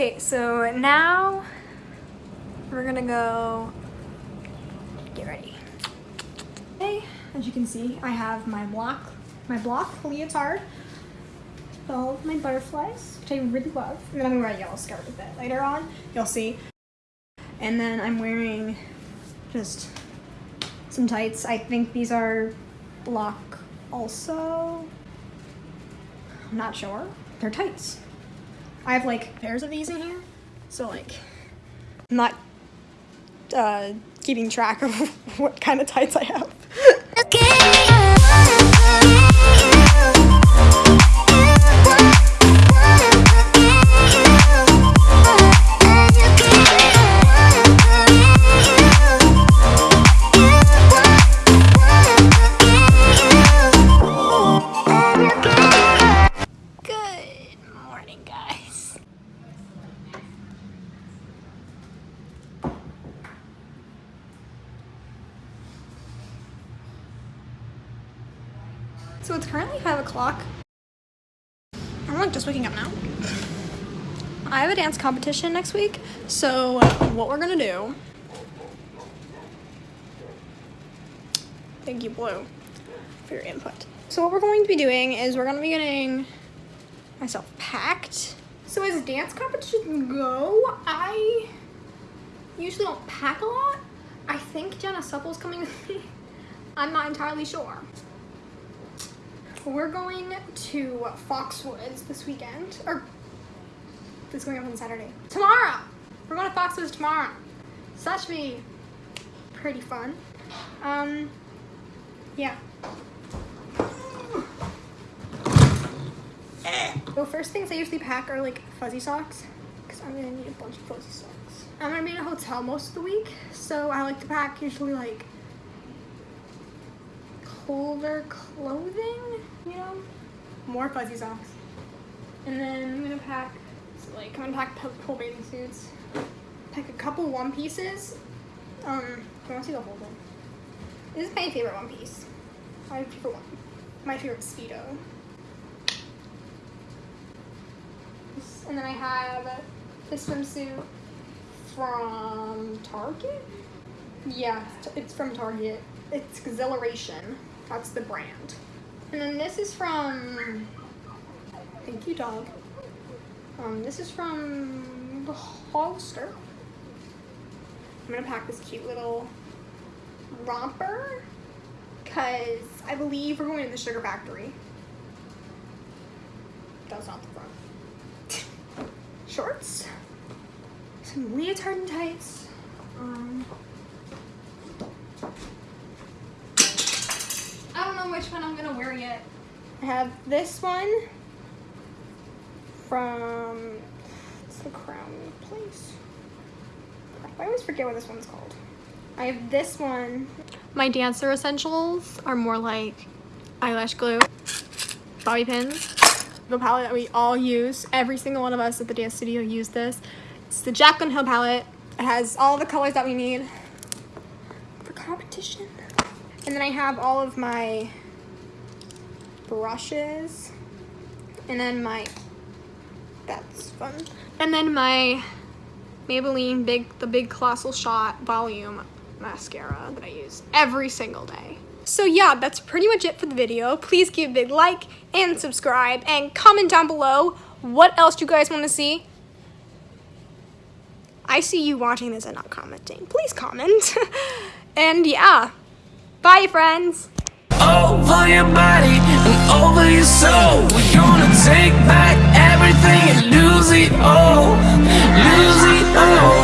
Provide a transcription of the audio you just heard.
Okay, so now we're gonna go get ready. Okay, as you can see, I have my block, my block leotard, all of my butterflies, which I really love. And then I'm gonna wear a yellow skirt with it later on. You'll see. And then I'm wearing just some tights. I think these are block also. I'm not sure. They're tights. I have like pairs of these in here. So like, I'm not uh, keeping track of what kind of tights I have. So it's currently 5 o'clock. I'm like just waking up now. I have a dance competition next week, so uh, what we're gonna do... Thank you, Blue, for your input. So what we're going to be doing is we're gonna be getting myself packed. So as dance competitions go, I usually don't pack a lot. I think Jenna Supple's coming with me. I'm not entirely sure. We're going to Foxwoods this weekend, or this going up on Saturday. Tomorrow! We're going to Foxwoods tomorrow. So that should be pretty fun. Um, yeah. So first things I usually pack are like fuzzy socks, because I'm gonna need a bunch of fuzzy socks. I'm gonna be in a hotel most of the week, so I like to pack usually like colder clothing, you know? More fuzzy socks. And then I'm gonna pack, so like, I'm gonna pack pool bathing suits. Pack a couple one pieces. Um, I want to see the whole thing. This is my favorite one piece. My favorite one. My favorite Speedo. And then I have this swimsuit from Target? Yeah, it's from Target. It's Exhilaration. That's the brand. And then this is from, thank you dog. Um, this is from the Hollister. I'm gonna pack this cute little romper because I believe we're going to the sugar factory. That's not the front. Shorts, some leotard and tights. Um, which one I'm gonna wear yet. I have this one from it's the crown place. I always forget what this one's called. I have this one. My dancer essentials are more like eyelash glue, bobby pins, the palette that we all use. Every single one of us at the dance studio use this. It's the Jaclyn Hill palette. It has all the colors that we need for competition. And then I have all of my brushes. And then my, that's fun. And then my Maybelline Big, the Big Colossal Shot Volume Mascara that I use every single day. So yeah, that's pretty much it for the video. Please give a big like and subscribe and comment down below what else you guys want to see. I see you watching this and not commenting. Please comment. and yeah, bye friends oh, over your soul. We're gonna take back everything and lose it all. Lose it all